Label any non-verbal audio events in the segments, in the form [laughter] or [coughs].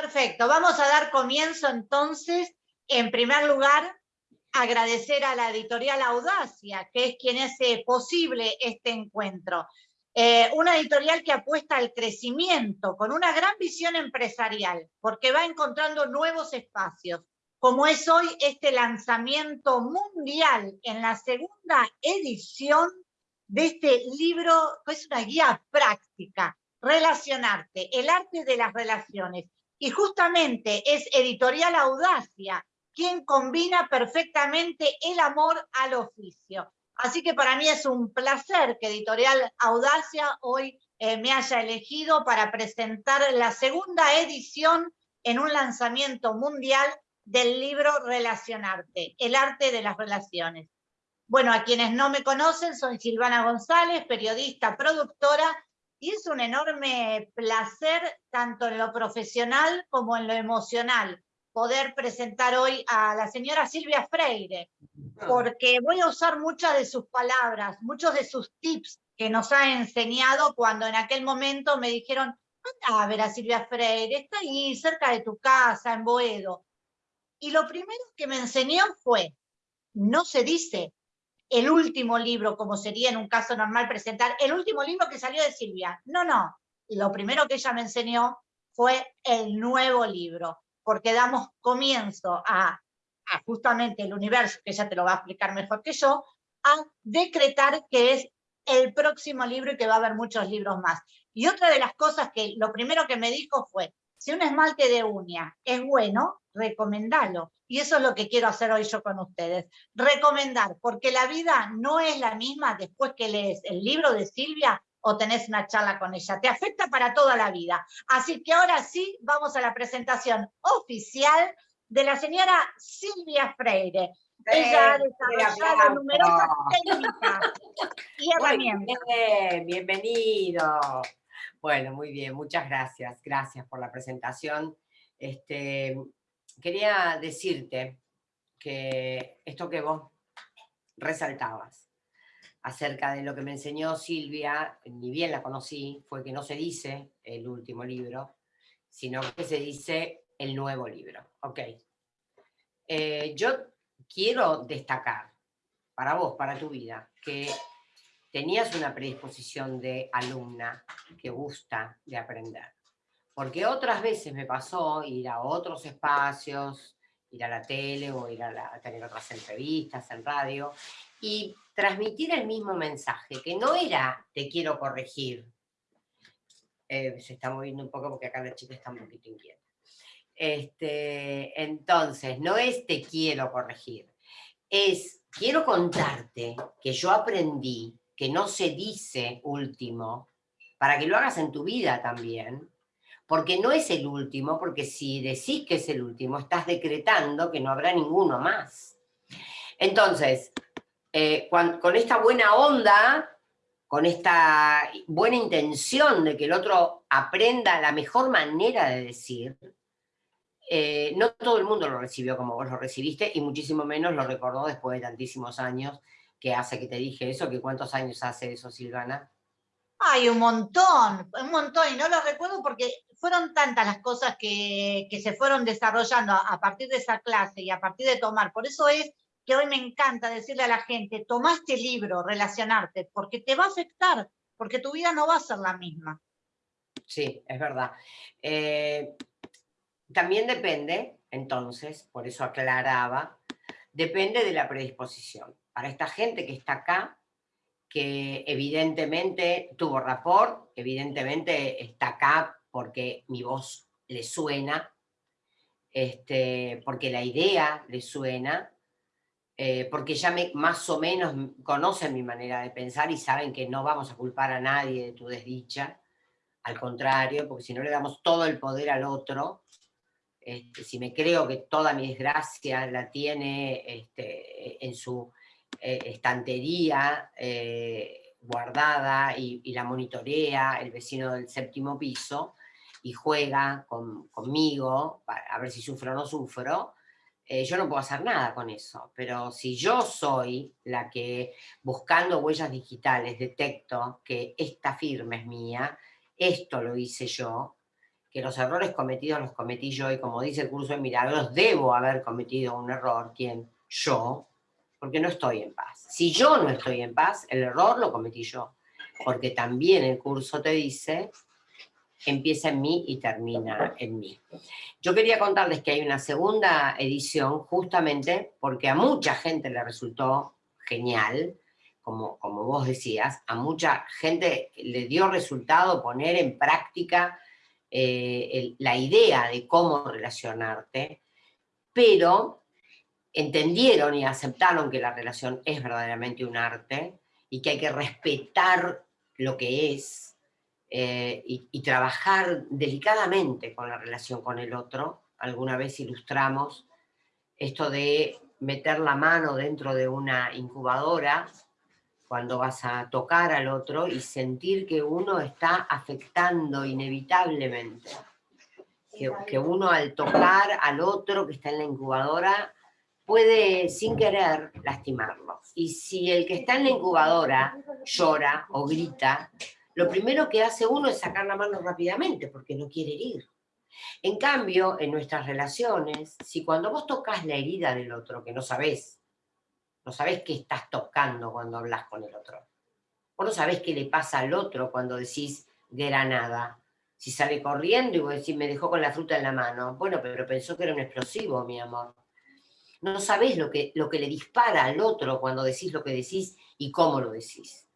Perfecto, vamos a dar comienzo entonces. En primer lugar, agradecer a la editorial Audacia, que es quien hace posible este encuentro. Eh, una editorial que apuesta al crecimiento, con una gran visión empresarial, porque va encontrando nuevos espacios, como es hoy este lanzamiento mundial en la segunda edición de este libro, que es una guía práctica, Relacionarte, el arte de las relaciones. Y justamente es Editorial Audacia quien combina perfectamente el amor al oficio. Así que para mí es un placer que Editorial Audacia hoy eh, me haya elegido para presentar la segunda edición en un lanzamiento mundial del libro Relacionarte, el arte de las relaciones. Bueno, a quienes no me conocen, soy Silvana González, periodista, productora, y es un enorme placer, tanto en lo profesional como en lo emocional, poder presentar hoy a la señora Silvia Freire, ah. porque voy a usar muchas de sus palabras, muchos de sus tips que nos ha enseñado cuando en aquel momento me dijeron, anda a ver a Silvia Freire, está ahí cerca de tu casa, en Boedo. Y lo primero que me enseñó fue, no se dice el último libro, como sería en un caso normal presentar, el último libro que salió de Silvia. No, no. Lo primero que ella me enseñó fue el nuevo libro porque damos comienzo a, justamente el universo, que ella te lo va a explicar mejor que yo, a decretar que es el próximo libro y que va a haber muchos libros más. Y otra de las cosas que lo primero que me dijo fue, si un esmalte de uña es bueno, recomendalo. Y eso es lo que quiero hacer hoy yo con ustedes. Recomendar, porque la vida no es la misma después que lees el libro de Silvia o tenés una charla con ella. Te afecta para toda la vida. Así que ahora sí, vamos a la presentación oficial de la señora Silvia Freire. Ella ha desarrollado numerosas técnicas y herramientas. bienvenido. Bueno, muy bien, muchas gracias. Gracias por la presentación. Este, quería decirte que esto que vos resaltabas, acerca de lo que me enseñó Silvia, ni bien la conocí, fue que no se dice el último libro, sino que se dice el nuevo libro. Ok. Eh, yo quiero destacar, para vos, para tu vida, que tenías una predisposición de alumna que gusta de aprender. Porque otras veces me pasó ir a otros espacios, ir a la tele o ir a, tener otras entrevistas en radio, y transmitir el mismo mensaje, que no era te quiero corregir. Eh, se está moviendo un poco porque acá la chica está un poquito inquieta. Este, entonces, no es te quiero corregir, es quiero contarte que yo aprendí que no se dice último, para que lo hagas en tu vida también, porque no es el último, porque si decís que es el último, estás decretando que no habrá ninguno más. Entonces, eh, con esta buena onda, con esta buena intención de que el otro aprenda la mejor manera de decir, eh, no todo el mundo lo recibió como vos lo recibiste y muchísimo menos lo recordó después de tantísimos años que hace que te dije eso, que cuántos años hace eso, Silvana. Ay, un montón, un montón, y no lo recuerdo porque fueron tantas las cosas que, se fueron desarrollando a partir de esa clase y a partir de tomar. Por eso es que hoy me encanta decirle a la gente, toma este libro, relacionarte, porque te va a afectar, porque tu vida no va a ser la misma. Sí, es verdad. Eh, también depende, entonces, por eso aclaraba, depende de la predisposición. Para esta gente que está acá, que evidentemente tuvo rapport, evidentemente está acá porque mi voz le suena, este, porque la idea le suena, eh, porque ya me, más o menos conocen mi manera de pensar y saben que no vamos a culpar a nadie de tu desdicha, al contrario, porque si no le damos todo el poder al otro, este, si me creo que toda mi desgracia la tiene este, en su eh, estantería eh, guardada y, la monitorea el vecino del séptimo piso y juega conmigo a ver si sufro o no sufro, eh, yo no puedo hacer nada con eso, pero si yo soy la que buscando huellas digitales detecto que esta firma es mía, esto lo hice yo, que los errores cometidos los cometí yo y como dice el curso de milagros, debo haber cometido un error, ¿quién? Yo, porque no estoy en paz. Si yo no estoy en paz, el error lo cometí yo, porque también el curso te dice, empieza en mí y termina en mí. Yo quería contarles que hay una segunda edición justamente porque a mucha gente le resultó genial, como, como vos decías, a mucha gente le dio resultado poner en práctica eh, la idea de cómo relacionarte, pero entendieron y aceptaron que la relación es verdaderamente un arte y que hay que respetar lo que es eh, y, y, trabajar delicadamente con la relación con el otro. Alguna vez ilustramos esto de meter la mano dentro de una incubadora cuando vas a tocar al otro y sentir que uno está afectando inevitablemente. Que, uno al tocar al otro que está en la incubadora puede sin querer lastimarlo. Y si el que está en la incubadora llora o grita, lo primero que hace uno es sacar la mano rápidamente porque no quiere herir. En cambio, en nuestras relaciones, si cuando vos tocas la herida del otro, que no sabés no sabés qué estás tocando cuando hablas con el otro. Vos no sabés qué le pasa al otro cuando decís granada. Si sale corriendo y vos decís, me dejó con la fruta en la mano. Bueno, pero pensó que era un explosivo, mi amor. No sabés lo que, lo que le dispara al otro cuando decís lo que decís y cómo lo decís.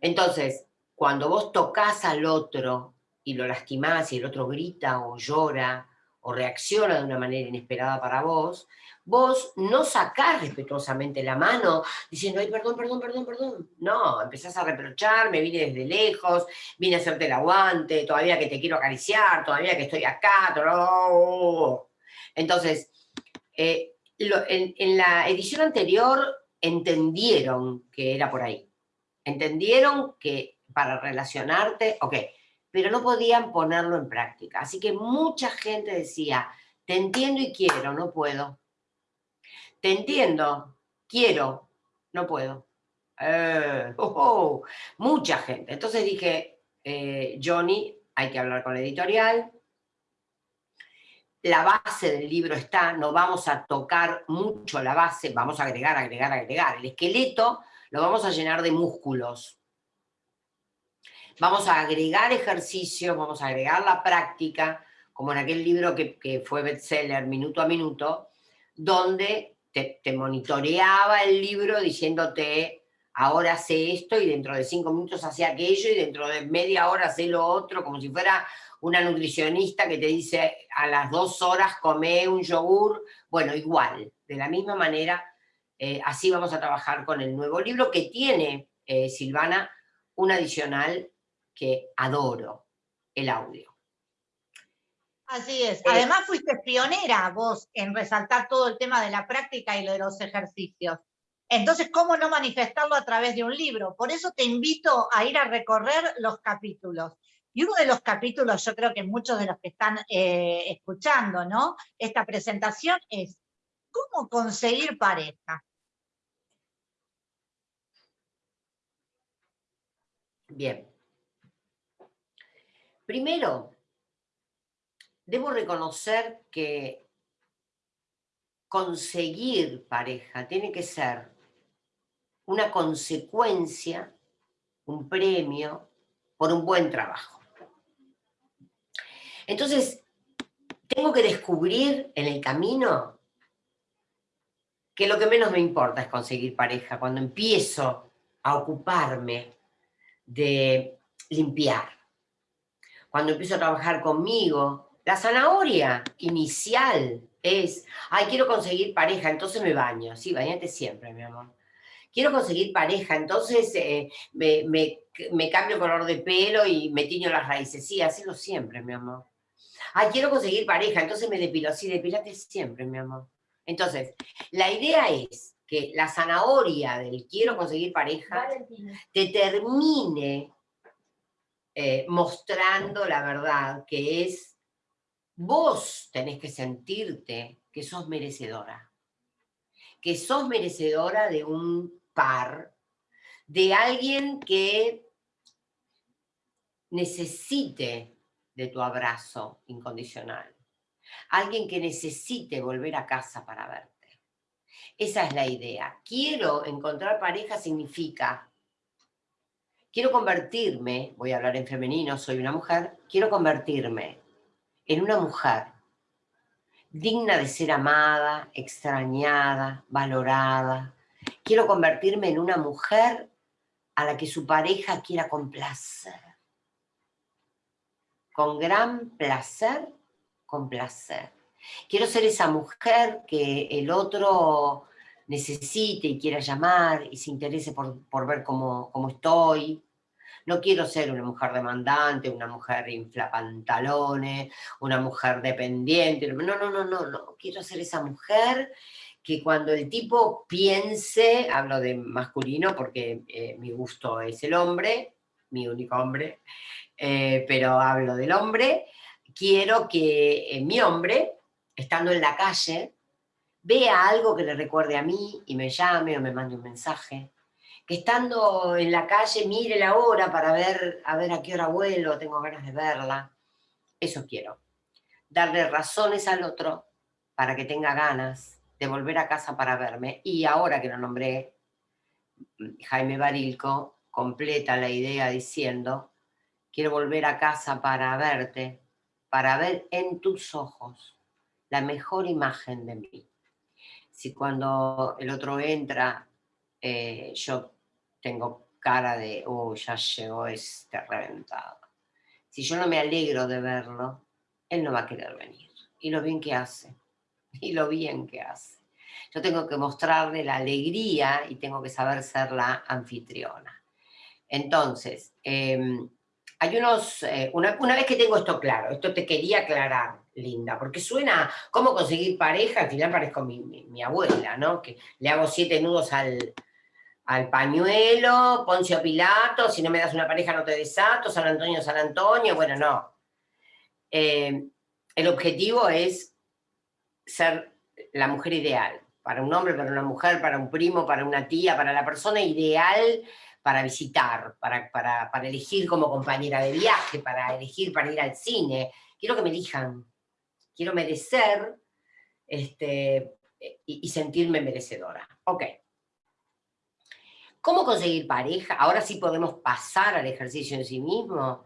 Entonces, cuando vos tocas al otro y lo lastimás y el otro grita o llora o reacciona de una manera inesperada para vos, vos no sacás respetuosamente la mano diciendo, ay, perdón, perdón, perdón, perdón. No, empezás a reprochar, me vine desde lejos, vine a hacerte el aguante, todavía que te quiero acariciar, todavía que estoy acá. Entonces, eh, en, en la edición anterior entendieron que era por ahí. Entendieron que para relacionarte, ok, pero no podían ponerlo en práctica. Así que mucha gente decía, te entiendo y quiero, no puedo te entiendo, quiero, no puedo. Eh, [laughs] oh, oh, mucha gente. Entonces dije, eh, Johnny, hay que hablar con la editorial, la base del libro está, no vamos a tocar mucho la base, vamos a agregar, agregar, agregar. El esqueleto lo vamos a llenar de músculos. Vamos a agregar ejercicios, vamos a agregar la práctica, como en aquel libro que, que fue bestseller, Minuto a Minuto, donde te, monitoreaba el libro diciéndote, ahora hace esto y dentro de cinco minutos hace aquello y dentro de media hora hace lo otro, como si fuera una nutricionista que te dice a las dos horas come un yogur, bueno, igual, de la misma manera, eh, así vamos a trabajar con el nuevo libro que tiene, eh, Silvana, un adicional que adoro, el audio. Así es. Eh, Además fuiste pionera vos en resaltar todo el tema de la práctica y lo de los ejercicios. Entonces, ¿cómo no manifestarlo a través de un libro? Por eso te invito a ir a recorrer los capítulos. Y uno de los capítulos, yo creo que muchos de los que están eh, escuchando ¿no? esta presentación es ¿cómo conseguir pareja? Bien. Primero, debo reconocer que conseguir pareja tiene que ser una consecuencia, un premio, por un buen trabajo. Entonces, tengo que descubrir en el camino que lo que menos me importa es conseguir pareja, cuando empiezo a ocuparme de limpiar, cuando empiezo a trabajar conmigo, la zanahoria inicial es, ay, quiero conseguir pareja, entonces me baño. Sí, bañate siempre, mi amor. Quiero conseguir pareja, entonces eh, me, cambio el color de pelo y me tiño las raíces. Sí, hazlo siempre, mi amor. Ay, quiero conseguir pareja, entonces me depilo. Sí, depilate siempre, mi amor. Entonces, la idea es que la zanahoria del quiero conseguir pareja te termine eh, mostrando la verdad, que es Vos tenés que sentirte que sos merecedora. Que sos merecedora de un par, de alguien que necesite de tu abrazo incondicional. Alguien que necesite volver a casa para verte. Esa es la idea. Quiero encontrar pareja significa, quiero convertirme, voy a hablar en femenino, soy una mujer, quiero convertirme en una mujer digna de ser amada, extrañada, valorada. Quiero convertirme en una mujer a la que su pareja quiera complacer. Con gran placer, complacer. Quiero ser esa mujer que el otro necesite y quiera llamar y se interese por, por ver cómo, cómo estoy, no quiero ser una mujer demandante, una mujer inflapantalones, una mujer dependiente. No, no, no, no, no. Quiero ser esa mujer que cuando el tipo piense, hablo de masculino porque eh, mi gusto es el hombre, mi único hombre, eh, pero hablo del hombre, quiero que eh, mi hombre, estando en la calle, vea algo que le recuerde a mí y me llame o me mande un mensaje, que estando en la calle mire la hora para ver a ver a qué hora vuelo, tengo ganas de verla. Eso quiero. Darle razones al otro para que tenga ganas de volver a casa para verme. Y ahora que lo nombré, Jaime Barilco completa la idea diciendo, quiero volver a casa para verte, para ver en tus ojos la mejor imagen de mí. Si cuando el otro entra, eh, yo tengo cara de, oh, ya llegó este reventado. Si yo no me alegro de verlo, él no va a querer venir. Y lo bien que hace, [laughs] y lo bien que hace. Yo tengo que mostrarle la alegría y tengo que saber ser la anfitriona. Entonces, em, hay unos, eh, una, vez que tengo esto claro, esto te quería aclarar, Linda, porque suena, ¿cómo conseguir pareja? Al final parezco mi, abuela, ¿no? Que le hago siete nudos al, al pañuelo, Poncio Pilato, si no me das una pareja no te desato, San Antonio, San Antonio, bueno, no. Eh, el objetivo es ser la mujer ideal, para un hombre, para una mujer, para un primo, para una tía, para la persona ideal para visitar, para, para, elegir como compañera de viaje, para elegir para ir al cine. Quiero que me elijan, quiero merecer este, y, sentirme merecedora. Ok. ¿Cómo conseguir pareja? Ahora sí podemos pasar al ejercicio en sí mismo,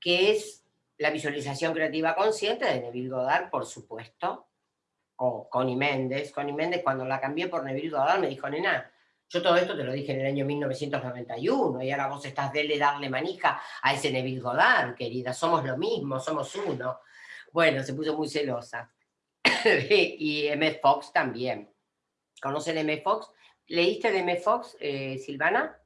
que es la visualización creativa consciente de Neville Goddard, por supuesto, o Connie Méndez. Connie Méndez, cuando la cambié por Neville Goddard, me dijo, nena, yo todo esto te lo dije en el año 1991, y ahora vos estás dele darle manija a ese Neville Goddard, querida, somos lo mismo, somos uno. Bueno, se puso muy celosa. [coughs] y M. Fox también. ¿Conocen M. Fox? ¿Leíste de M. Fox, eh, Silvana?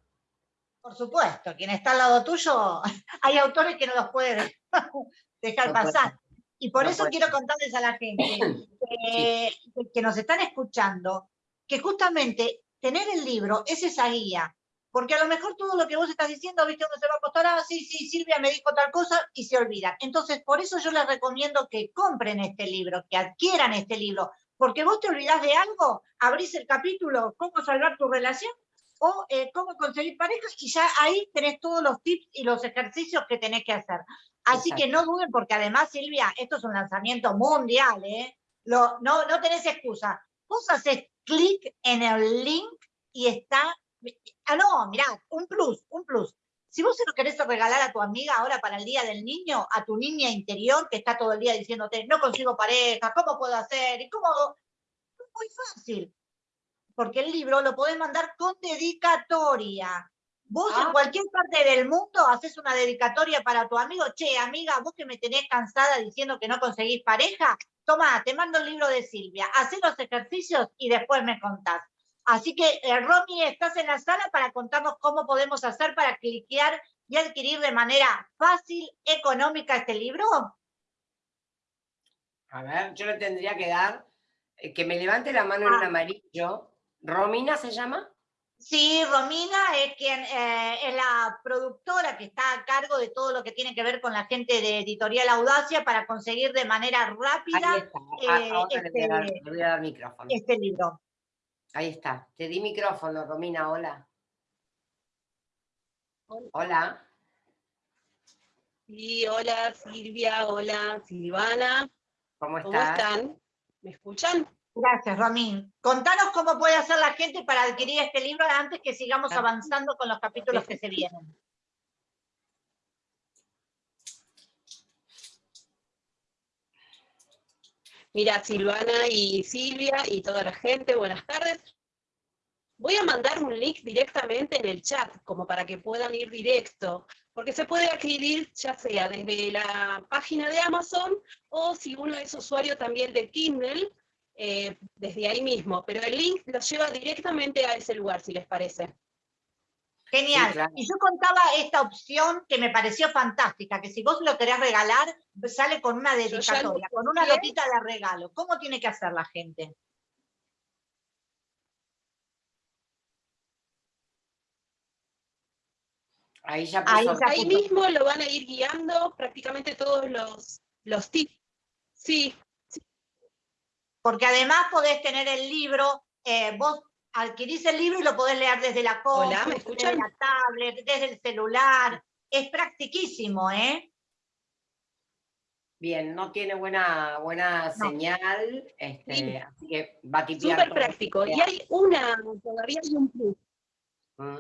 Por supuesto, quien está al lado tuyo, [laughs] hay autores que no los pueden [laughs] dejar pasar. Y por eso quiero contarles a la gente [coughs] que, nos están escuchando, que justamente tener el libro es esa guía, porque a lo mejor todo lo que vos estás diciendo, viste, uno se va a acostar, ah, sí, sí, Silvia me dijo tal cosa, y se olvida. Entonces, por eso yo les recomiendo que compren este libro, que adquieran este libro, porque vos te olvidás de algo, abrís el capítulo, cómo salvar tu relación, o eh, cómo conseguir pareja, y ya ahí tenés todos los tips y los ejercicios que tenés que hacer. Así que no duden, porque además, Silvia, esto es un lanzamiento mundial, ¿eh? no, no tenés excusa. Vos haces clic en el link y está... Ah, no, mirá, un plus, un plus. Si vos se lo querés regalar a tu amiga ahora para el Día del Niño, a tu niña interior que está todo el día diciéndote, no consigo pareja, ¿cómo puedo hacer? ¿Y cómo Muy fácil, porque el libro lo podés mandar con dedicatoria. Vos en ah. cualquier parte del mundo haces una dedicatoria para tu amigo, che, amiga, vos que me tenés cansada diciendo que no conseguís pareja, toma, te mando el libro de Silvia, haz los ejercicios y después me contás. Así que, eh, Romy, estás en la sala para contarnos cómo podemos hacer para cliquear y adquirir de manera fácil, económica este libro. A ver, yo le tendría que dar, eh, que me levante la mano en ah. amarillo. ¿Romina se llama? Sí, Romina es quien eh, es la productora que está a cargo de todo lo que tiene que ver con la gente de Editorial Audacia para conseguir de manera rápida ah, este, este libro. Ahí está. Te di micrófono, Romina, hola. Hola. Sí, hola Silvia, hola Silvana. ¿Cómo, ¿Cómo están? ¿Me escuchan? Gracias, Romín. Contanos cómo puede hacer la gente para adquirir este libro antes que sigamos avanzando con los capítulos que se vienen. Mira, Silvana y Silvia y toda la gente, buenas tardes. Voy a mandar un link directamente en el chat, como para que puedan ir directo, porque se puede adquirir ya sea desde la página de Amazon, o si uno es usuario también de Kindle, eh, desde ahí mismo, pero el link lo lleva directamente a ese lugar, si les parece. Genial. Y yo contaba esta opción que me pareció fantástica, que si vos lo querés regalar, sale con una dedicatoria, con una notita de regalo. ¿Cómo tiene que hacer la gente? Ahí, ya ahí, mismo lo van a ir guiando prácticamente todos los, los tips. Sí, Porque además podés tener el libro, eh, vos adquirís el libro y lo podés leer desde la compu, desde la tablet, desde el celular. Es practiquísimo, ¿eh? Bien, no tiene buena, buena señal, este, así que va a tipear. Súper práctico. Y hay una, todavía hay un plus. Mm.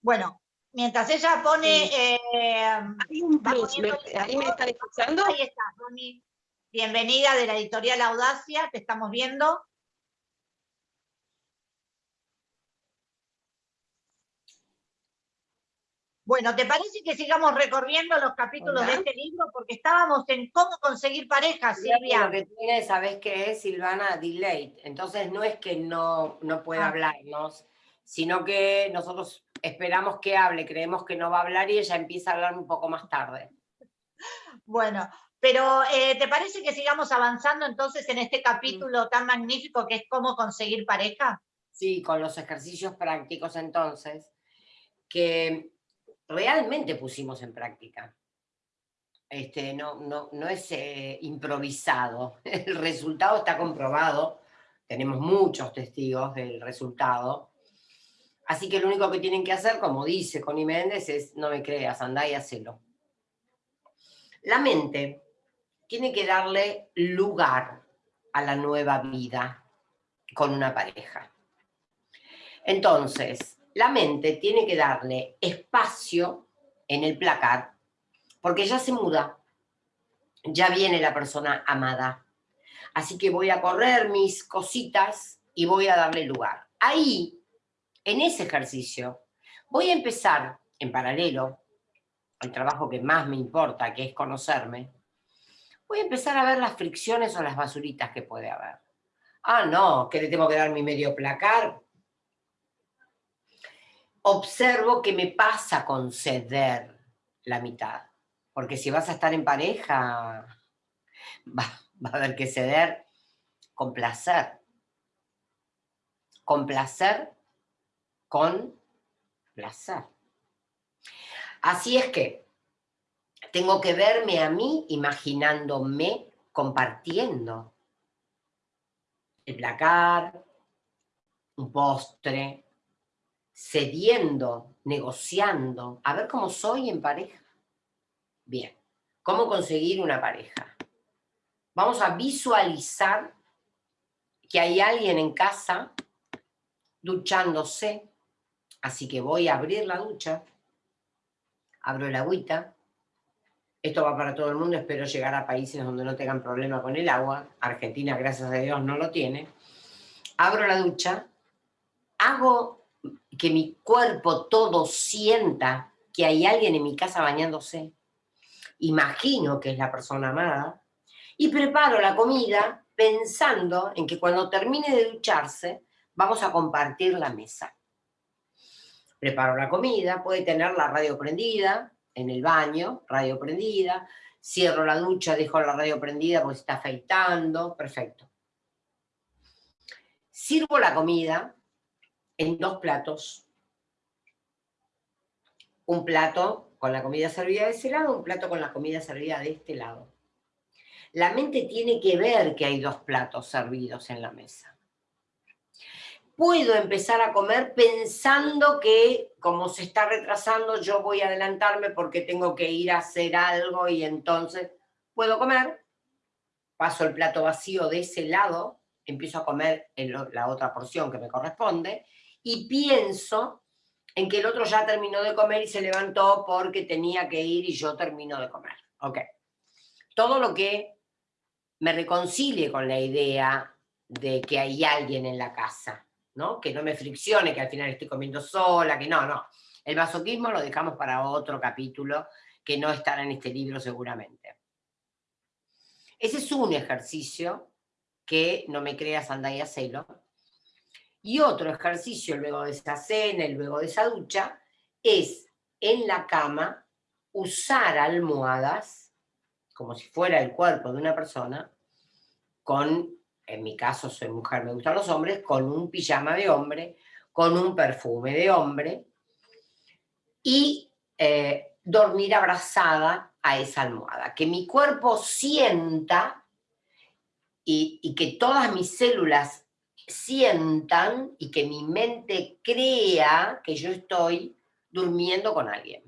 Bueno, mientras ella pone... Eh, hay un plus, ahí me están escuchando. Ahí está, Ronnie. Bienvenida de la editorial Audacia, te estamos viendo. Bueno, ¿te parece que sigamos recorriendo los capítulos de este libro? Porque estábamos en cómo conseguir pareja, Silvia. Lo que tiene, ¿sabes qué es, Silvana? Delay. Entonces no es que no, no pueda ah. hablarnos, sino que nosotros esperamos que hable, creemos que no va a hablar y ella empieza a hablar un poco más tarde. Bueno, pero eh, ¿te parece que sigamos avanzando entonces en este capítulo tan magnífico que es cómo conseguir pareja? Sí, con los ejercicios prácticos entonces, que realmente pusimos en práctica. Este, no, no, no es eh, improvisado, [laughs] el resultado está comprobado, tenemos muchos testigos del resultado, así que lo único que tienen que hacer, como dice Connie Méndez, es no me creas, andá y hacelo. La mente tiene que darle lugar a la nueva vida con una pareja. Entonces, la mente tiene que darle espacio en el placar, porque ya se muda, ya viene la persona amada. Así que voy a correr mis cositas y voy a darle lugar. Ahí, en ese ejercicio, voy a empezar en paralelo, el trabajo que más me importa, que es conocerme, voy a empezar a ver las fricciones o las basuritas que puede haber. Ah, no, que le tengo que dar mi medio placar. Observo qué me pasa con ceder la mitad. Porque si vas a estar en pareja, [laughs] va, va a haber que ceder con placer. Con placer, con placer. Así es que tengo que verme a mí imaginándome compartiendo el placar, un postre, cediendo, negociando, a ver cómo soy en pareja. Bien, ¿cómo conseguir una pareja? Vamos a visualizar que hay alguien en casa duchándose, así que voy a abrir la ducha, abro el agüita, esto va para todo el mundo, espero llegar a países donde no tengan problema con el agua. Argentina, gracias a Dios, no lo tiene. Abro la ducha, hago que mi cuerpo todo sienta que hay alguien en mi casa bañándose. Imagino que es la persona amada. Y preparo la comida pensando en que cuando termine de ducharse, vamos a compartir la mesa. Preparo la comida, puede tener la radio prendida, en el baño, radio prendida, cierro la ducha, dejo la radio prendida porque está afeitando, perfecto. Sirvo la comida en dos platos. Un plato con la comida servida de ese lado, un plato con la comida servida de este lado. La mente tiene que ver que hay dos platos servidos en la mesa. Puedo empezar a comer pensando que como se está retrasando yo voy a adelantarme porque tengo que ir a hacer algo y entonces puedo comer, paso el plato vacío de ese lado, empiezo a comer la otra porción que me corresponde y pienso en que el otro ya terminó de comer y se levantó porque tenía que ir y yo termino de comer. Ok. Todo lo que me reconcilie con la idea de que hay alguien en la casa, ¿no? Que no me friccione, que al final estoy comiendo sola, que no, no. El masoquismo lo dejamos para otro capítulo que no estará en este libro seguramente. Ese es un ejercicio que no me crea Sandaya Celo. Y otro ejercicio luego de esa cena y luego de esa ducha es en la cama usar almohadas, como si fuera el cuerpo de una persona, con, en mi caso soy mujer, me gustan los hombres, con un pijama de hombre, con un perfume de hombre, y eh, dormir abrazada a esa almohada. Que mi cuerpo sienta y, y que todas mis células sientan y que mi mente crea que yo estoy durmiendo con alguien.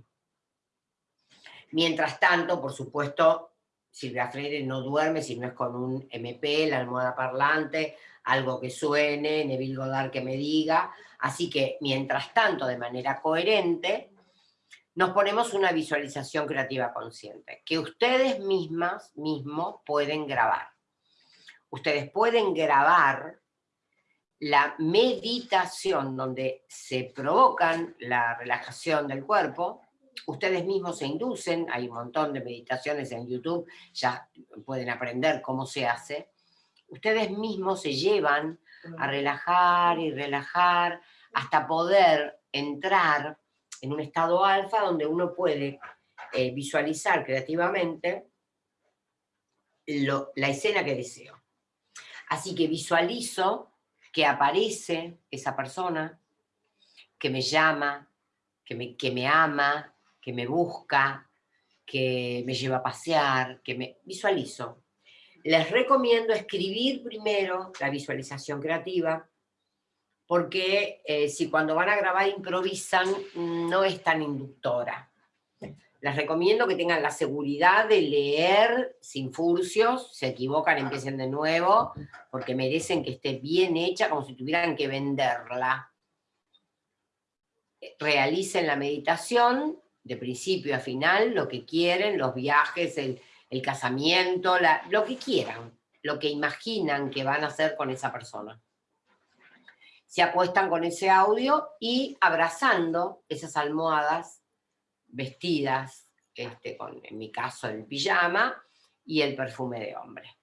Mientras tanto, por supuesto, Silvia Freire no duerme si no es con un MP, la almohada parlante, algo que suene, Neville Goddard que me diga. Así que, mientras tanto, de manera coherente, nos ponemos una visualización creativa consciente, que ustedes mismas, mismos, pueden grabar. Ustedes pueden grabar la meditación donde se provocan la relajación del cuerpo, ustedes mismos se inducen, hay un montón de meditaciones en YouTube, ya pueden aprender cómo se hace, ustedes mismos se llevan a relajar y relajar hasta poder entrar en un estado alfa donde uno puede eh, visualizar creativamente la escena que deseo. Así que visualizo que aparece esa persona, que me llama, que me, que me ama, que me busca, que me lleva a pasear, que me visualizo. Les recomiendo escribir primero la visualización creativa, porque eh, si cuando van a grabar improvisan, no es tan inductora. Les recomiendo que tengan la seguridad de leer sin furcios, se equivocan, empiecen de nuevo, porque merecen que esté bien hecha, como si tuvieran que venderla. Realicen la meditación, de principio a final, lo que quieren, los viajes, el, casamiento, lo que quieran, lo que imaginan que van a hacer con esa persona se acuestan con ese audio y abrazando esas almohadas vestidas, este, con, en mi caso el pijama y el perfume de hombre.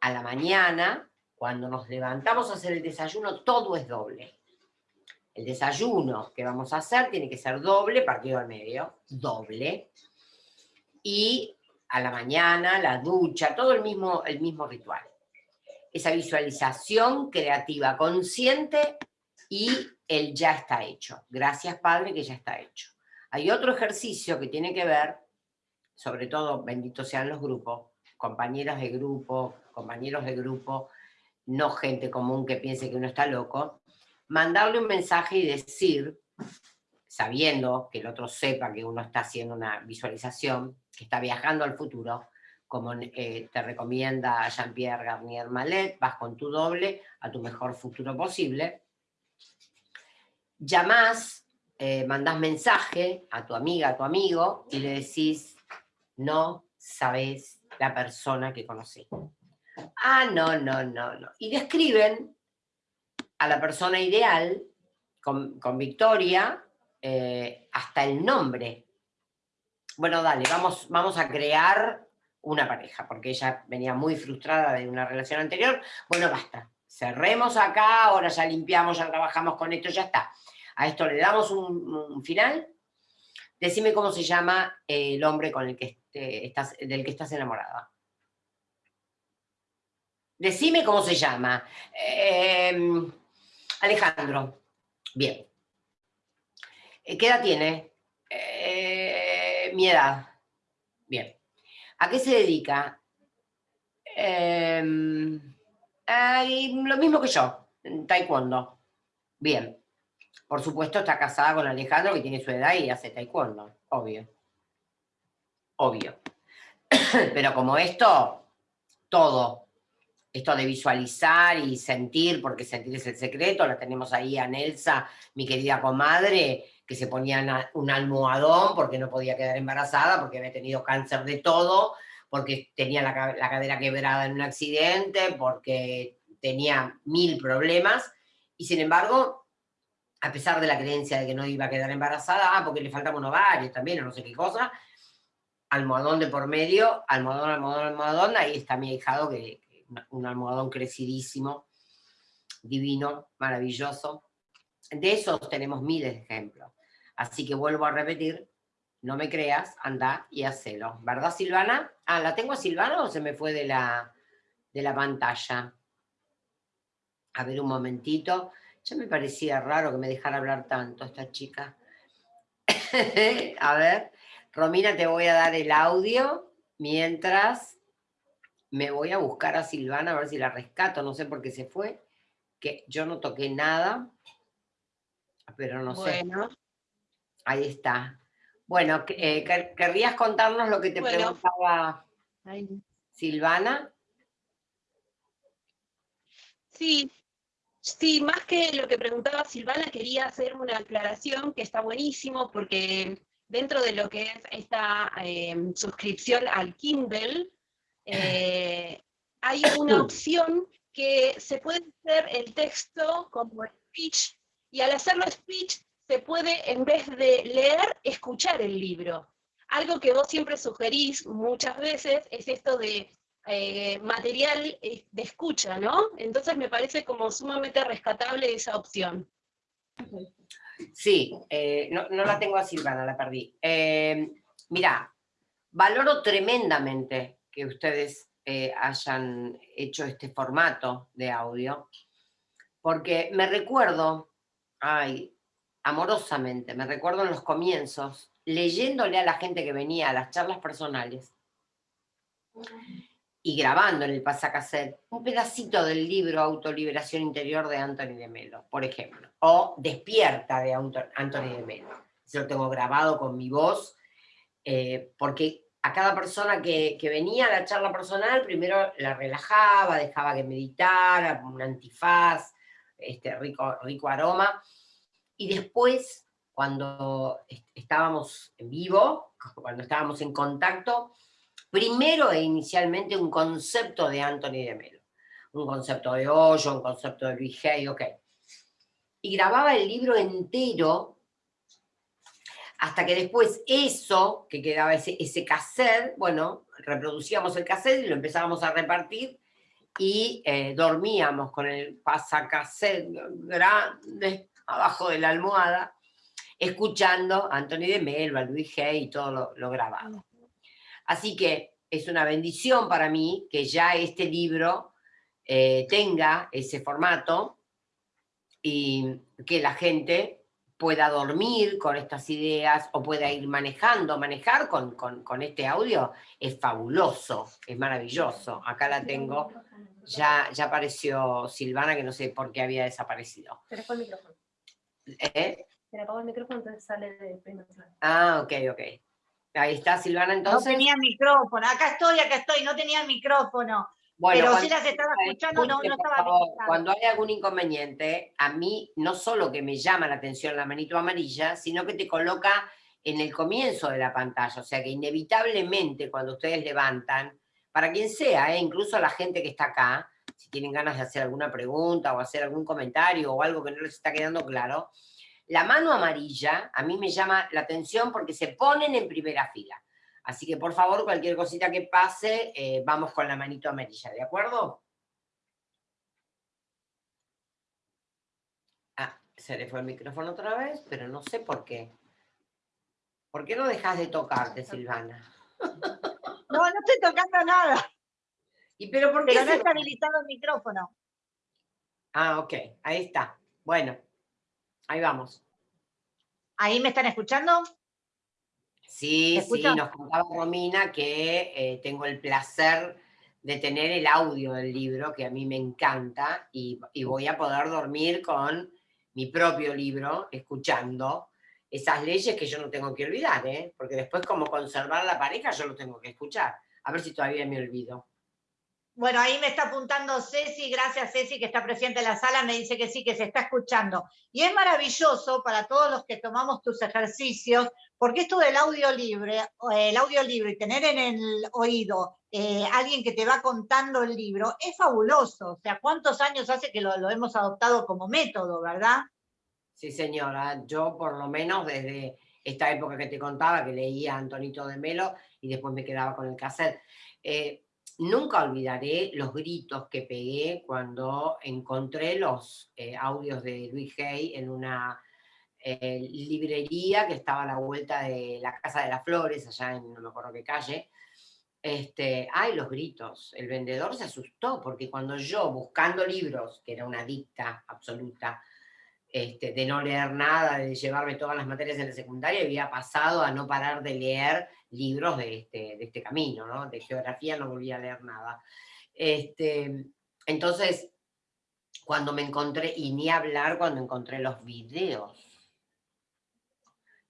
A la mañana, cuando nos levantamos a hacer el desayuno, todo es doble. El desayuno que vamos a hacer tiene que ser doble, partido al medio, doble. Y a la mañana, la ducha, todo el mismo, el mismo ritual esa visualización creativa consciente y el ya está hecho. Gracias Padre que ya está hecho. Hay otro ejercicio que tiene que ver, sobre todo, benditos sean los grupos, compañeras de grupo, compañeros de grupo, no gente común que piense que uno está loco, mandarle un mensaje y decir, sabiendo que el otro sepa que uno está haciendo una visualización, que está viajando al futuro, como eh, te recomienda Jean-Pierre Garnier Malet, vas con tu doble a tu mejor futuro posible. Llamás, eh, mandás mensaje a tu amiga, a tu amigo, y le decís, no sabes la persona que conocí. Ah, no, no, no, no. Y describen a la persona ideal, con, Victoria, eh, hasta el nombre. Bueno, dale, vamos, vamos a crear una pareja, porque ella venía muy frustrada de una relación anterior, bueno, basta, cerremos acá, ahora ya limpiamos, ya trabajamos con esto, ya está. A esto le damos un, final. Decime cómo se llama el hombre con el que estás, del que estás enamorada. Decime cómo se llama. Em, Alejandro. Bien. Eh, ¿Qué edad tiene? Eh, mi edad. Bien. ¿A qué se dedica? Em, lo mismo que yo, en taekwondo. Bien. Por supuesto está casada con Alejandro, que tiene su edad y hace taekwondo, obvio. Obvio. [clears throat] Pero como esto, todo, esto de visualizar y sentir, porque sentir es el secreto, la tenemos ahí a Nelsa, mi querida comadre, que se ponía un almohadón porque no podía quedar embarazada, porque había tenido cáncer de todo, porque tenía la, cadera quebrada en un accidente, porque tenía mil problemas, y sin embargo, a pesar de la creencia de que no iba a quedar embarazada, ah, porque le faltaba un ovario también, o no sé qué cosa, almohadón de por medio, almohadón, almohadón, almohadón, ahí está mi hijado, que, un almohadón crecidísimo, divino, maravilloso. De esos tenemos miles de ejemplos. Así que vuelvo a repetir, no me creas, anda y hacelo. ¿Verdad, Silvana? Ah, ¿la tengo a Silvana o se me fue de la, de la pantalla? A ver un momentito. Ya me parecía raro que me dejara hablar tanto esta chica. [laughs] a ver, Romina, te voy a dar el audio mientras me voy a buscar a Silvana a ver si la rescato. No sé por qué se fue, que yo no toqué nada, pero no bueno. sé. Ahí está. Bueno, eh, ¿querrías contarnos lo que te preguntaba Silvana? Sí, sí, más que lo que preguntaba Silvana, quería hacer una aclaración que está buenísimo porque dentro de lo que es esta em, suscripción al Kindle, eh, hay una [coughs] opción que se puede hacer el texto como speech, y al hacerlo speech se puede, en vez de leer, escuchar el libro. Algo que vos siempre sugerís muchas veces es esto de eh, material eh, de escucha, ¿no? Entonces me parece como sumamente rescatable esa opción. Sí, eh, no, la tengo a Silvana, la perdí. mira, valoro tremendamente que ustedes hayan hecho este formato de audio, porque me recuerdo, ay, amorosamente, me recuerdo en los comienzos, leyéndole a la gente que venía a las charlas personales y grabando en el pasacassette un pedacito del libro Autoliberación Interior de Anthony de Melo, por ejemplo, o Despierta de Anthony de Melo. Yo lo tengo grabado con mi voz, eh, porque a cada persona que, venía a la charla personal, primero la relajaba, dejaba que meditara, un antifaz, este rico, rico aroma, y después, cuando estábamos en vivo, [laughs] cuando estábamos en contacto, primero e inicialmente un concepto de Anthony de Melo, un concepto de Hoyo, un concepto de Luis Hay, ok. Y grababa el libro entero hasta que después eso, que quedaba ese, ese cassette, bueno, reproducíamos el cassette y lo empezábamos a repartir y eh, dormíamos con el pasacassette grande abajo de la almohada, escuchando a Anthony de Melba, Luis G y todo lo, grabado. Así que es una bendición para mí que ya este libro eh, tenga ese formato y que la gente pueda dormir con estas ideas o pueda ir manejando. Manejar con, con, este audio es fabuloso, es maravilloso. Acá la tengo. Ya, ya apareció Silvana, que no sé por qué había desaparecido. Pero fue el micrófono. ¿Eh? Se le apagó el micrófono, entonces sale de Ah, ok, ok. Ahí está Silvana entonces. No tenía micrófono, acá estoy, acá estoy, no tenía micrófono. Bueno, pero si las estaba escuchando, no, no estaba Cuando hay algún inconveniente, a mí no solo que me llama la atención la manito amarilla, sino que te coloca en el comienzo de la pantalla, o sea que inevitablemente cuando ustedes levantan, para quien sea, ¿eh? incluso la gente que está acá, si tienen ganas de hacer alguna pregunta o hacer algún comentario o algo que no les está quedando claro, la mano amarilla a mí me llama la atención porque se ponen en primera fila. Así que por favor, cualquier cosita que pase, eh, vamos con la manito amarilla, ¿de acuerdo? Ah, se le fue el micrófono otra vez, pero no sé por qué. ¿Por qué no dejas de tocarte, Silvana? [laughs] No, no estoy tocando nada. ¿Y pero por qué? Pero no está habilitado el micrófono. Ah, ok, ahí está. Bueno, ahí vamos. ¿Ahí me están escuchando? Sí, sí, nos contaba Romina que eh, tengo el placer de tener el audio del libro, que a mí me encanta, y, voy a poder dormir con mi propio libro, escuchando esas leyes que yo no tengo que olvidar, ¿eh? porque después como conservar la pareja yo lo tengo que escuchar. A ver si todavía me olvido. Bueno, ahí me está apuntando Ceci, gracias Ceci que está presente en la sala, me dice que sí, que se está escuchando. Y es maravilloso para todos los que tomamos tus ejercicios, porque esto del audio libre, el audio libro y tener en el oído eh, alguien que te va contando el libro, es fabuloso. O sea, ¿cuántos años hace que lo, lo hemos adoptado como método, verdad? Sí, señora, yo por lo menos desde esta época que te contaba, que leía a Antonito de Melo y después me quedaba con el cassette. Eh, Nunca olvidaré los gritos que pegué cuando encontré los eh, audios de Luis Hay en una eh, librería que estaba a la vuelta de la Casa de las Flores, allá en no me acuerdo qué calle. Este, ay, los gritos. El vendedor se asustó porque cuando yo, buscando libros, que era una dicta absoluta, este, de no leer nada, de llevarme todas las materias en la secundaria, había pasado a no parar de leer libros de este, de este camino, ¿no? De geografía no volví a leer nada. Este, entonces, cuando me encontré, y ni hablar cuando encontré los videos,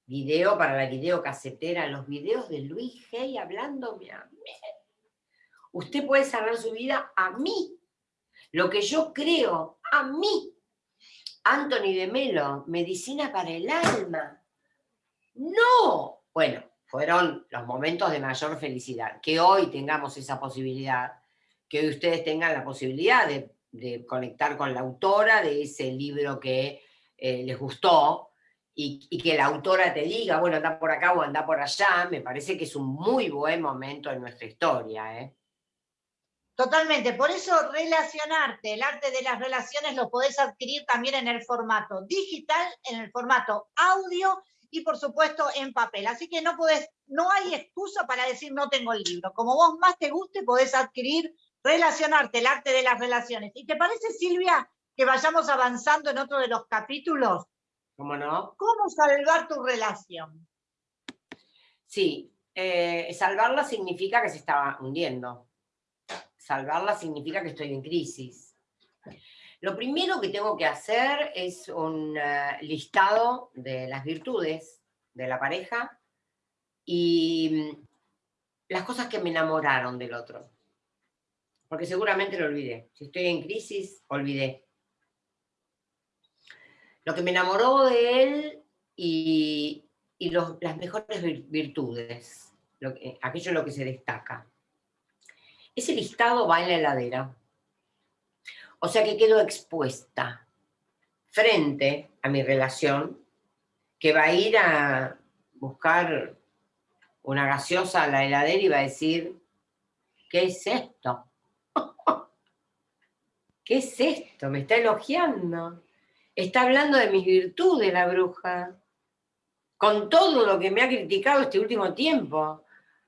video para la videocasetera, los videos de Luis Hay hablándome a mí. Usted puede salvar su vida a mí, lo que yo creo, a mí. Anthony de Melo, medicina para el alma. No. Bueno, fueron los momentos de mayor felicidad. Que hoy tengamos esa posibilidad, que hoy ustedes tengan la posibilidad de, conectar con la autora de ese libro que eh, les gustó y, y, que la autora te diga, bueno, anda por acá o anda por allá, me parece que es un muy buen momento en nuestra historia. ¿eh? Totalmente, por eso relacionarte, el arte de las relaciones lo podés adquirir también en el formato digital, en el formato audio y por supuesto en papel. Así que no podés, no hay excusa para decir no tengo el libro. Como vos más te guste, podés adquirir, relacionarte, el arte de las relaciones. ¿Y te parece, Silvia, que vayamos avanzando en otro de los capítulos? ¿Cómo no? ¿Cómo salvar tu relación? Sí, eh, salvarla significa que se estaba hundiendo salvarla significa que estoy en crisis. Lo primero que tengo que hacer es un eh, listado de las virtudes de la pareja y mm, las cosas que me enamoraron del otro. Porque seguramente lo olvidé. Si estoy en crisis, olvidé. Lo que me enamoró de él y, las mejores virtudes, aquello en lo que se destaca. Ese listado va en la heladera. O sea que quedo expuesta frente a mi relación, que va a ir a buscar una gaseosa a la heladera y va a decir, ¿qué es esto? [laughs] ¿Qué es esto? Me está elogiando. Está hablando de mis virtudes la bruja. Con todo lo que me ha criticado este último tiempo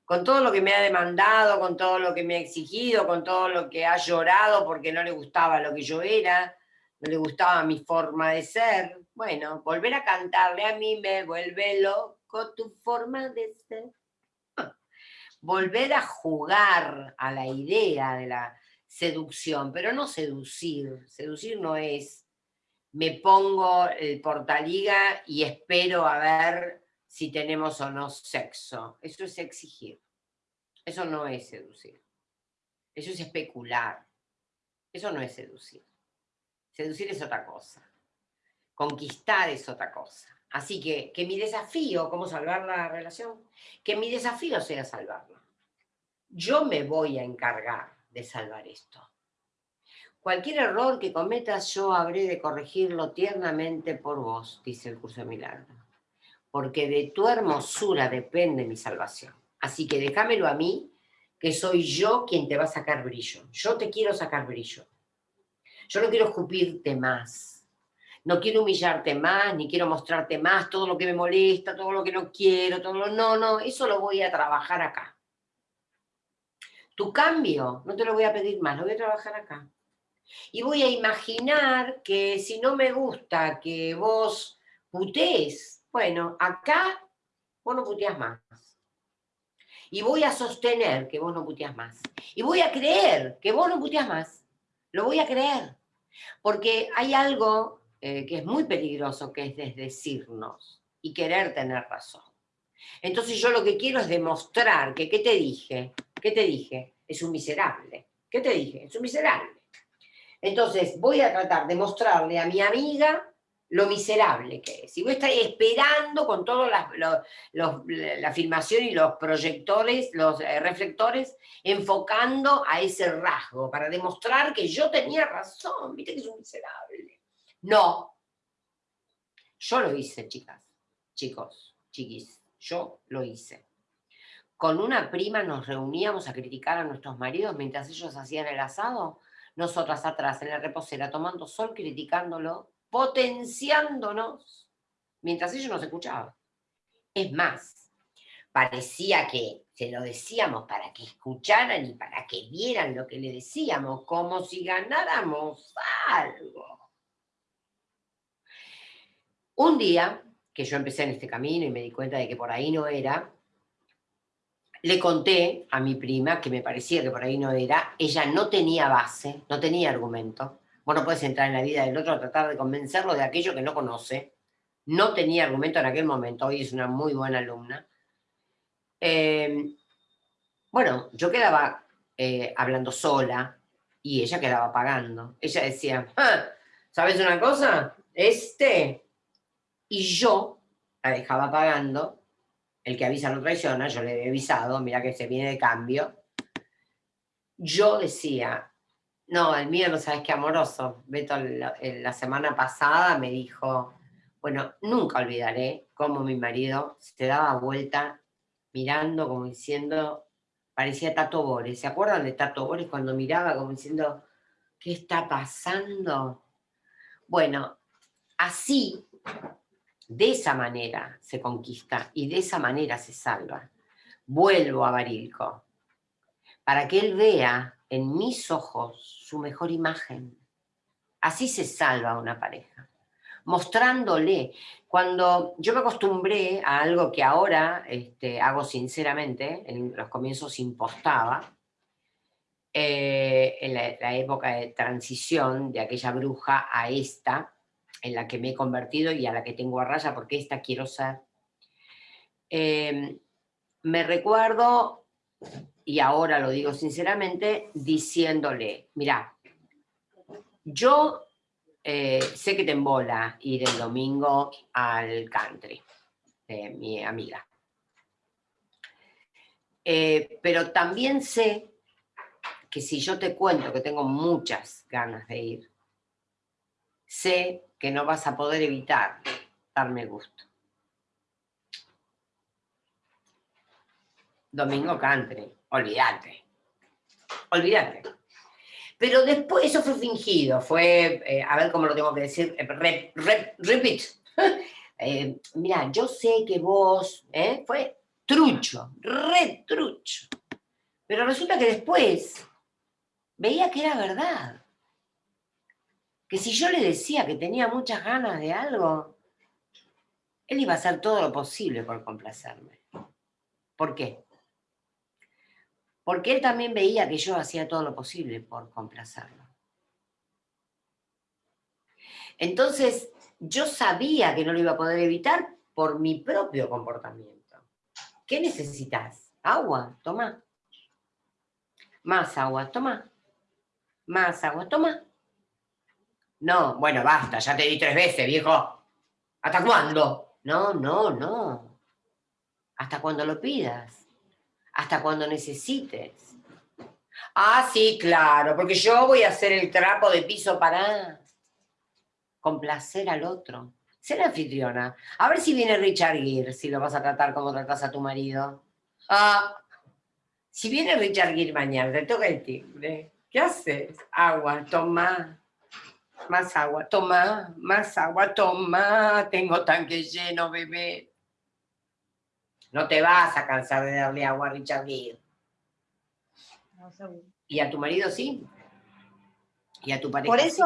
con todo lo que me ha demandado, con todo lo que me ha exigido, con todo lo que ha llorado porque no le gustaba lo que yo era, no le gustaba mi forma de ser. Bueno, volver a cantarle a mí me vuelve loco tu forma de ser. Volver a jugar a la idea de la seducción, pero no seducir. Seducir no es me pongo el portaliga y espero a ver si tenemos o no sexo. Eso es exigir. Eso no es seducir. Eso es especular. Eso no es seducir. Seducir es otra cosa. Conquistar es otra cosa. Así que, que mi desafío, ¿cómo salvar la relación? Que mi desafío sea salvarla. Yo me voy a encargar de salvar esto. Cualquier error que cometas, yo habré de corregirlo tiernamente por vos, dice el curso de milagro porque de tu hermosura depende mi salvación. Así que déjamelo a mí, que soy yo quien te va a sacar brillo. Yo te quiero sacar brillo. Yo no quiero escupirte más. No quiero humillarte más, ni quiero mostrarte más todo lo que me molesta, todo lo que no quiero, todo lo... No, no, eso lo voy a trabajar acá. Tu cambio, no te lo voy a pedir más, lo voy a trabajar acá. Y voy a imaginar que si no me gusta que vos putees bueno, acá vos no puteas más. Y voy a sostener que vos no puteas más. Y voy a creer que vos no puteas más. Lo voy a creer. Porque hay algo eh, que es muy peligroso, que es desdecirnos y querer tener razón. Entonces yo lo que quiero es demostrar que, ¿qué te dije? ¿Qué te dije? Es un miserable. ¿Qué te dije? Es un miserable. Entonces voy a tratar de mostrarle a mi amiga lo miserable que es. Voy a estar esperando con toda la, la filmación y los proyectores, los eh, reflectores, enfocando a ese rasgo, para demostrar que yo tenía razón, viste que es un miserable. No. Yo lo hice, chicas, chicos, chiquis, yo lo hice. Con una prima nos reuníamos a criticar a nuestros maridos mientras ellos hacían el asado, nosotras atrás en la reposera tomando sol, criticándolo potenciándonos mientras ellos nos escuchaban. Es más, parecía que se lo decíamos para que escucharan y para que vieran lo que le decíamos, como si ganáramos algo. Un día, que yo empecé en este camino y me di cuenta de que por ahí no era, le conté a mi prima que me parecía que por ahí no era, ella no tenía base, no tenía argumento, Vos no entrar en la vida del otro a tratar de convencerlo de aquello que no conoce. No tenía argumento en aquel momento, hoy es una muy buena alumna. Em, bueno, yo quedaba eh, hablando sola y ella quedaba pagando. Ella decía, ah, ¿sabes una cosa? Este. Y yo la dejaba pagando. El que avisa no traiciona, yo le había avisado, mira que se viene de cambio. Yo decía, no, el mío no sabes qué amoroso. Beto la, semana pasada me dijo, bueno, nunca olvidaré cómo mi marido se daba vuelta mirando como diciendo, parecía Tato Bores. ¿Se acuerdan de Tato Bores cuando miraba como diciendo, ¿qué está pasando? Bueno, así, de esa manera se conquista y de esa manera se salva. Vuelvo a Barilco, para que él vea en mis ojos su mejor imagen. Así se salva una pareja, mostrándole. Cuando yo me acostumbré a algo que ahora este, hago sinceramente, en los comienzos impostaba, eh, en la, época de transición de aquella bruja a esta, en la que me he convertido y a la que tengo a raya porque esta quiero ser. Eh, me recuerdo y ahora lo digo sinceramente, diciéndole, mira, yo eh, sé que te embola ir el domingo al country, de mi amiga. Eh, pero también sé que si yo te cuento que tengo muchas ganas de ir, sé que no vas a poder evitar darme gusto. Domingo country olvídate, olvídate. Pero después, eso fue fingido, fue, eh, a ver cómo lo tengo que decir, eh, repeat. [laughs] Eh, mira, yo sé que vos, fue trucho, re trucho. Pero resulta que después veía que era verdad. Que si yo le decía que tenía muchas ganas de algo, él iba a hacer todo lo posible por complacerme. ¿Por qué? Porque él también veía que yo hacía todo lo posible por complacerlo. Entonces, yo sabía que no lo iba a poder evitar por mi propio comportamiento. ¿Qué necesitas? Agua, toma. Más agua, toma. Más agua, toma. No, bueno, basta, ya te di tres veces, viejo. ¿Hasta cuándo? No, no, no. Hasta cuando lo pidas hasta cuando necesites. Ah, sí, claro, porque yo voy a hacer el trapo de piso para complacer al otro. Ser anfitriona. A ver si viene Richard Gere, si lo vas a tratar como tratas a tu marido. Ah, si viene Richard Gere mañana, te toca el timbre. ¿Qué haces? Agua, toma. Más agua, toma. Más agua, toma. Tengo tanque lleno, bebé. No te vas a cansar de darle agua a Richard Gere. ¿Y a tu marido sí? ¿Y a tu pareja Por eso,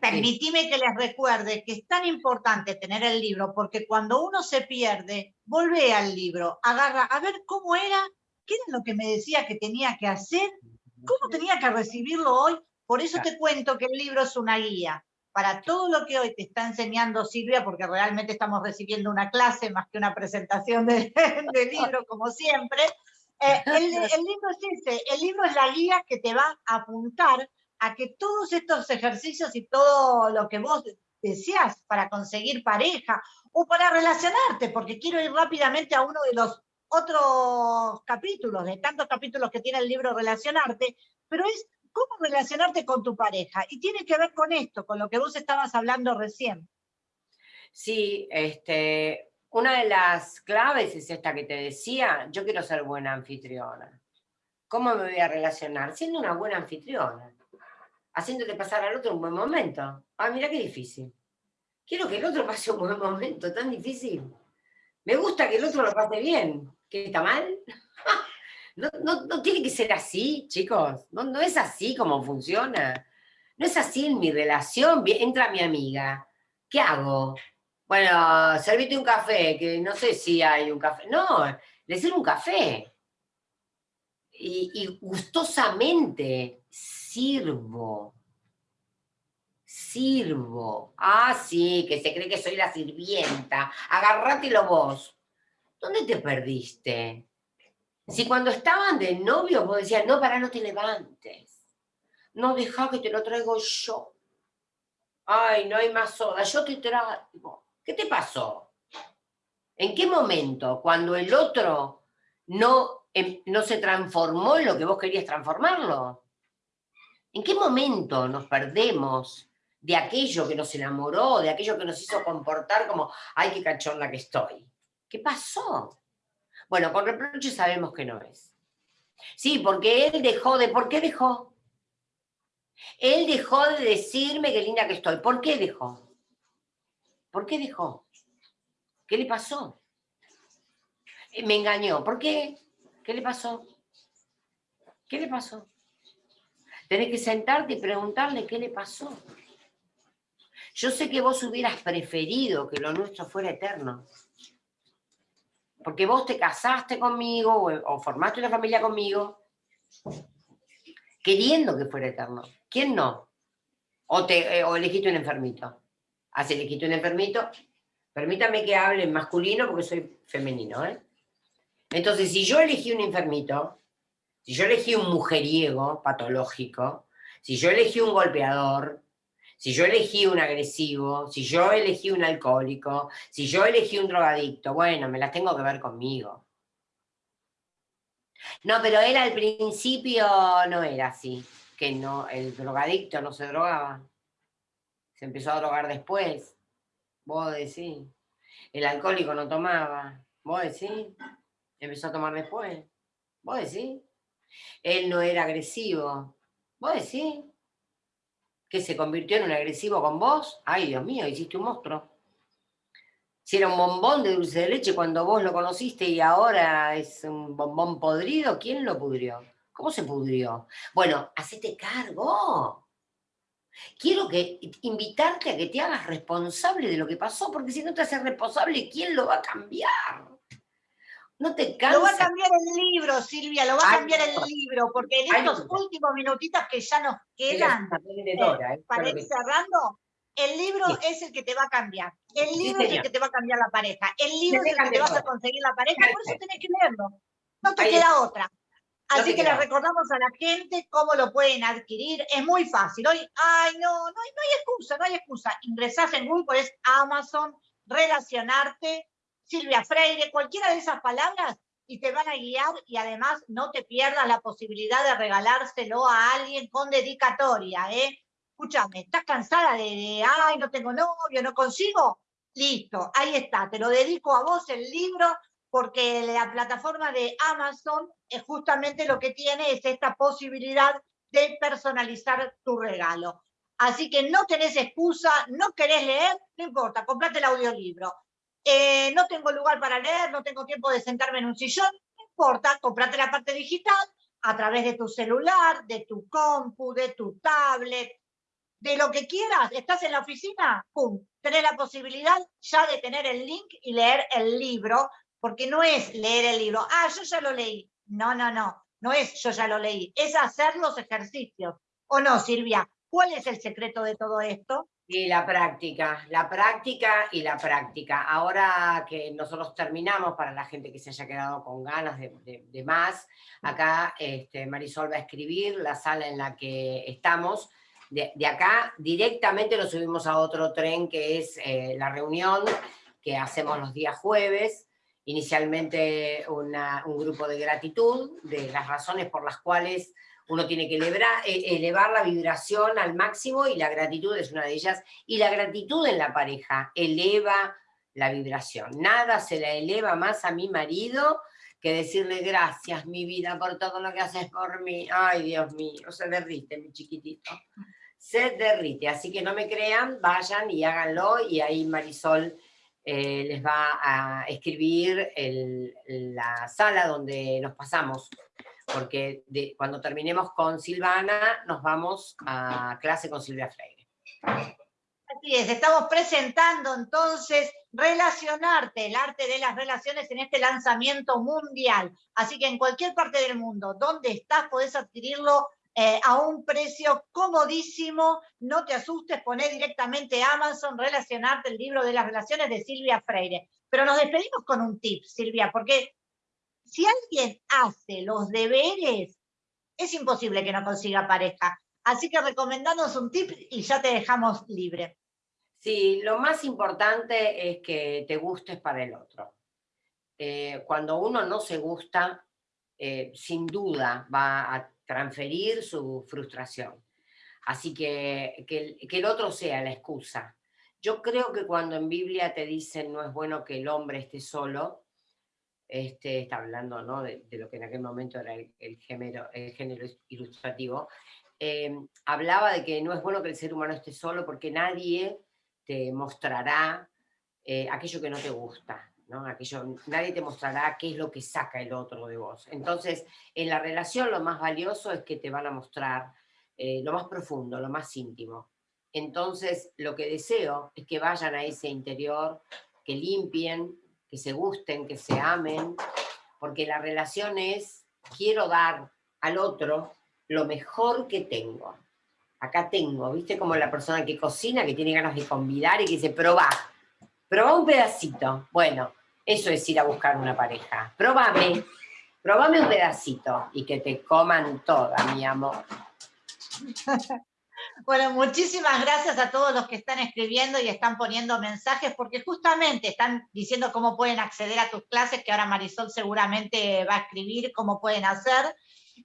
permitime que les recuerde que es tan importante tener el libro, porque cuando uno se pierde, vuelve al libro, agarra, a ver cómo era, qué era lo que me decía que tenía que hacer, cómo tenía que recibirlo hoy. Por eso te cuento que el libro es una guía, para todo lo que hoy te está enseñando Silvia, porque realmente estamos recibiendo una clase más que una presentación de, [laughs] de libro, como siempre. Eh, el, el libro es ese, el libro es la guía que te va a apuntar a que todos estos ejercicios y todo lo que vos deseas para conseguir pareja o para relacionarte, porque quiero ir rápidamente a uno de los otros capítulos, de tantos capítulos que tiene el libro Relacionarte, pero es cómo relacionarte con tu pareja. Y tiene que ver con esto, con lo que vos estabas hablando recién. Sí, este, una de las claves es esta que te decía, yo quiero ser buena anfitriona. ¿Cómo me voy a relacionar? Siendo una buena anfitriona haciéndote pasar al otro un buen momento. Ah, mira qué difícil. Quiero que el otro pase un buen momento, tan difícil. Me gusta que el otro lo pase bien. ¿Qué está mal? No, no, tiene que ser así, chicos. No, no es así como funciona. No es así en mi relación. Entra mi amiga. ¿Qué hago? Bueno, servite un café, que no sé si hay un café. No, le sirvo un café. Y, y gustosamente, sirvo. Sirvo. Ah, sí, que se cree que soy la sirvienta. Agarrátelo vos. ¿Dónde te perdiste? Si cuando estaban de novio vos decías, no, para, no te levantes. No, deja que te lo traigo yo. Ay, no hay más soda, yo te traigo. ¿Qué te pasó? ¿En qué momento? Cuando el otro no, em, no se transformó en lo que vos querías transformarlo. ¿En qué momento nos perdemos de aquello que nos enamoró, de aquello que nos hizo comportar como, ay, qué cachonda que estoy? ¿Qué pasó? Bueno, con reproche sabemos que no es. Sí, porque él dejó de... ¿Por qué dejó? Él dejó de decirme qué linda que estoy. ¿Por qué dejó? ¿Por qué dejó? ¿Qué le pasó? Me engañó. ¿Por qué? ¿Qué le pasó? ¿Qué le pasó? Tenés que sentarte y preguntarle qué le pasó. Yo sé que vos hubieras preferido que lo nuestro fuera eterno. Porque vos te casaste conmigo o, formaste una familia conmigo queriendo que fuera eterno. ¿Quién no? O, te, eh, o elegiste un enfermito. ¿Has elegido un enfermito? Permítame que hable en masculino porque soy femenino. ¿eh? Entonces, si yo elegí un enfermito, si yo elegí un mujeriego patológico, si yo elegí un golpeador, si yo elegí un agresivo, si yo elegí un alcohólico, si yo elegí un drogadicto, bueno, me las tengo que ver conmigo. No, pero él al principio no era así, que no, el drogadicto no se drogaba. Se empezó a drogar después. Vos decís. El alcohólico no tomaba. Vos decís. Empezó a tomar después. Vos decís. Él no era agresivo. ¿Vos decís? ¿Que se convirtió en un agresivo con vos? Ay, Dios mío, hiciste un monstruo. Si era un bombón de dulce de leche cuando vos lo conociste y ahora es un bombón podrido, ¿quién lo pudrió? ¿Cómo se pudrió? Bueno, hacete cargo. Quiero que invitarte a que te hagas responsable de lo que pasó, porque si no te haces responsable, ¿quién lo va a cambiar? No te Lo va a cambiar el libro, Silvia, lo va a cambiar el libro, porque en estos últimos minutitos que ya nos quedan eh, ¿eh? para ir cerrando, el libro es el que te va a cambiar. El libro es el que te va a cambiar la pareja. El libro es el que te vas a conseguir la pareja, por eso tenés que leerlo. No te queda otra. Así que le recordamos a la gente cómo lo pueden adquirir. Es muy fácil. Hoy, ay, no, no, no hay excusa, no hay excusa. Ingresás en Google, es Amazon, relacionarte, Silvia Freire, cualquiera de esas palabras y te van a guiar y además no te pierdas la posibilidad de regalárselo a alguien con dedicatoria, ¿eh? Escúchame, ¿estás cansada de, ay, no tengo novio, no consigo? Listo, ahí está, te lo dedico a vos el libro porque la plataforma de Amazon es justamente lo que tiene es esta posibilidad de personalizar tu regalo. Así que no tenés excusa, no querés leer, no importa, comprate el audiolibro. Eh, no tengo lugar para leer, no tengo tiempo de sentarme en un sillón, no importa, comprate la parte digital a través de tu celular, de tu compu, de tu tablet, de lo que quieras, estás en la oficina, ¡pum! Tenés la posibilidad ya de tener el link y leer el libro, porque no es leer el libro, ah, yo ya lo leí. No, no, no, no es yo ya lo leí, es hacer los ejercicios. ¿O no, Silvia? ¿Cuál es el secreto de todo esto? Y la práctica, la práctica y la práctica. Ahora que nosotros terminamos, para la gente que se haya quedado con ganas de, más, acá este, Marisol va a escribir la sala en la que estamos. De, acá directamente lo subimos a otro tren que es eh, la reunión que hacemos los días jueves. Inicialmente un grupo de gratitud, de las razones por las cuales uno tiene que elevar, eh, elevar la vibración al máximo y la gratitud es una de ellas. Y la gratitud en la pareja eleva la vibración. Nada se la eleva más a mi marido que decirle gracias, mi vida, por todo lo que haces por mí. Ay, Dios mío, se derrite, mi chiquitito. Se derrite. Así que no me crean, vayan y háganlo. Y ahí Marisol eh, les va a escribir la sala donde nos pasamos porque cuando terminemos con Silvana nos vamos a clase con Silvia Freire. Así es, estamos presentando entonces relacionarte, el arte de las relaciones en este lanzamiento mundial. Así que en cualquier parte del mundo, donde estás, podés adquirirlo eh, a un precio comodísimo, no te asustes, poné directamente Amazon, relacionarte el libro de las relaciones de Silvia Freire. Pero nos despedimos con un tip, Silvia, porque si alguien hace los deberes, es imposible que no consiga pareja. Así que recomendanos un tip y ya te dejamos libre. Sí, lo más importante es que te gustes para el otro. Eh, cuando uno no se gusta, eh, sin duda va a transferir su frustración. Así que, que, que el otro sea la excusa. Yo creo que cuando en Biblia te dicen no es bueno que el hombre esté solo, este, está hablando de, lo que en aquel momento era el, género, ilustrativo, eh, hablaba de que no es bueno que el ser humano esté solo porque nadie te mostrará eh, aquello que no te gusta, ¿no? Aquello, nadie te mostrará qué es lo que saca el otro de vos. Entonces, en la relación lo más valioso es que te van a mostrar eh, lo más profundo, lo más íntimo. Entonces, lo que deseo es que vayan a ese interior, que limpien, que se gusten, que se amen, porque la relación es, quiero dar al otro lo mejor que tengo. Acá tengo, ¿viste? Como la persona que cocina, que tiene ganas de convidar y que dice, probá, probá un pedacito. Bueno, eso es ir a buscar una pareja. Probame, probame un pedacito y que te coman toda, mi amor. [laughs] Bueno, muchísimas gracias a todos los que están escribiendo y están poniendo mensajes, porque justamente están diciendo cómo pueden acceder a tus clases, que ahora Marisol seguramente va a escribir cómo pueden hacer.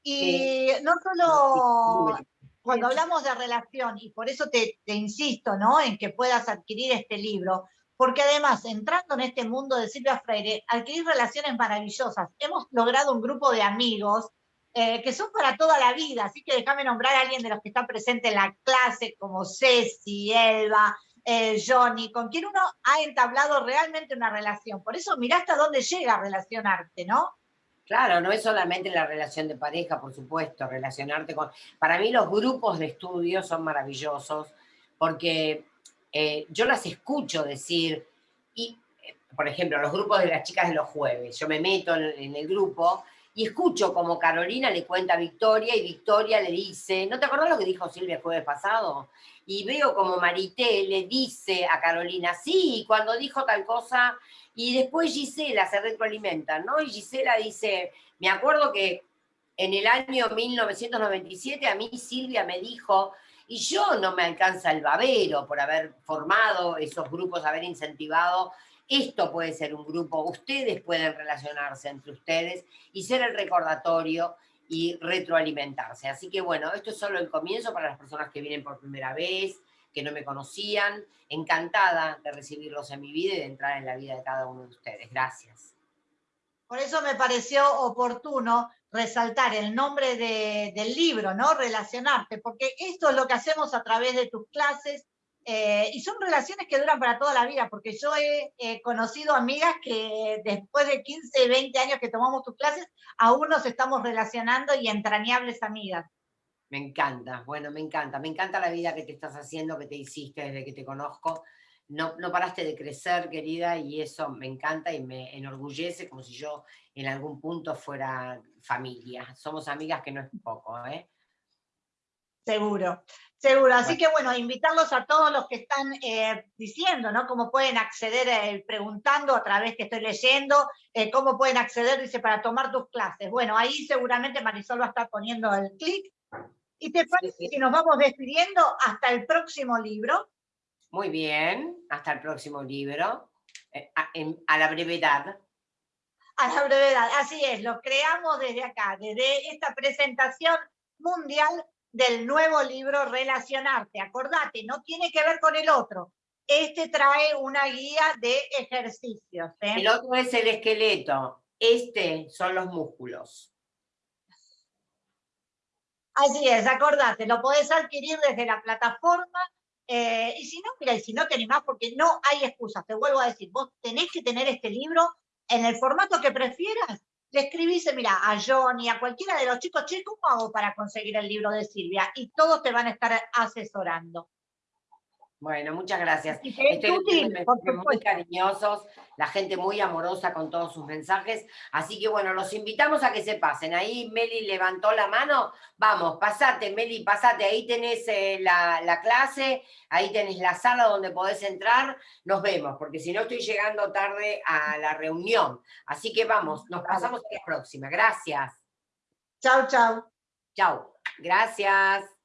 Y no solo cuando hablamos de relación, y por eso te, te insisto ¿no? en que puedas adquirir este libro, porque además, entrando en este mundo de Silvia Freire, adquirir relaciones maravillosas. Hemos logrado un grupo de amigos eh, que son para toda la vida, así que déjame nombrar a alguien de los que están presentes en la clase, como Ceci, Elba, eh, Johnny, con quien uno ha entablado realmente una relación. Por eso mirá hasta dónde llega a relacionarte, ¿no? Claro, no es solamente la relación de pareja, por supuesto, relacionarte con... Para mí los grupos de estudio son maravillosos, porque eh, yo las escucho decir, y, por ejemplo, los grupos de las chicas de los jueves, yo me meto en el grupo y escucho como Carolina le cuenta a Victoria y Victoria le dice, ¿no te acordás lo que dijo Silvia el jueves pasado? Y veo como Marité le dice a Carolina, sí, cuando dijo tal cosa, y después Gisela se retroalimenta, ¿no? Y Gisela dice, me acuerdo que en el año 1997 a mí Silvia me dijo, y yo no me alcanza el babero por haber formado esos grupos, haber incentivado esto puede ser un grupo, ustedes pueden relacionarse entre ustedes y ser el recordatorio y retroalimentarse. Así que bueno, esto es solo el comienzo para las personas que vienen por primera vez, que no me conocían. Encantada de recibirlos en mi vida y de entrar en la vida de cada uno de ustedes. Gracias. Por eso me pareció oportuno resaltar el nombre del libro, ¿no? Relacionarte, porque esto es lo que hacemos a través de tus clases, eh, y son relaciones que duran para toda la vida, porque yo he conocido amigas que después de 15, 20 años que tomamos tus clases, aún nos estamos relacionando y entrañables amigas. Me encanta, bueno, me encanta, me encanta la vida que te estás haciendo, que te hiciste desde que te conozco. No, no paraste de crecer, querida, y eso me encanta y me enorgullece como si yo en algún punto fuera familia. Somos amigas que no es poco, ¿eh? Seguro, seguro. Así que bueno, invitarlos a todos los que están eh, diciendo, ¿no? Cómo pueden acceder, eh, preguntando a través que estoy leyendo, eh, cómo pueden acceder, dice, para tomar tus clases. Bueno, ahí seguramente Marisol va a estar poniendo el clic. ¿Y te parece si nos vamos despidiendo hasta el próximo libro? Muy bien, hasta el próximo libro. a, a la brevedad. A la brevedad, así es, lo creamos desde acá, desde esta presentación mundial del nuevo libro Relacionarte. Acordate, no tiene que ver con el otro. Este trae una guía de ejercicios. ¿eh? El otro es el esqueleto, este son los músculos. Así es, acordate, lo podés adquirir desde la plataforma eh, y si no, mira, y si no tenés más, porque no hay excusas, te vuelvo a decir, vos tenés que tener este libro en el formato que prefieras, le escribís, mira, a Johnny, a cualquiera de los chicos, che, ¿cómo hago para conseguir el libro de Silvia? Y todos te van a estar asesorando. Bueno, muchas gracias. muy cariñosos, la gente muy amorosa con todos sus mensajes. Así que bueno, los invitamos a que se pasen. Ahí Meli levantó la mano. Vamos, pasate, Meli, pasate. Ahí tenés eh, la, clase, ahí tenés la sala donde podés entrar. Nos vemos, porque si no estoy llegando tarde a la reunión. Así que vamos, nos pasamos a la próxima. Gracias. Chao, chao. Chao. Gracias.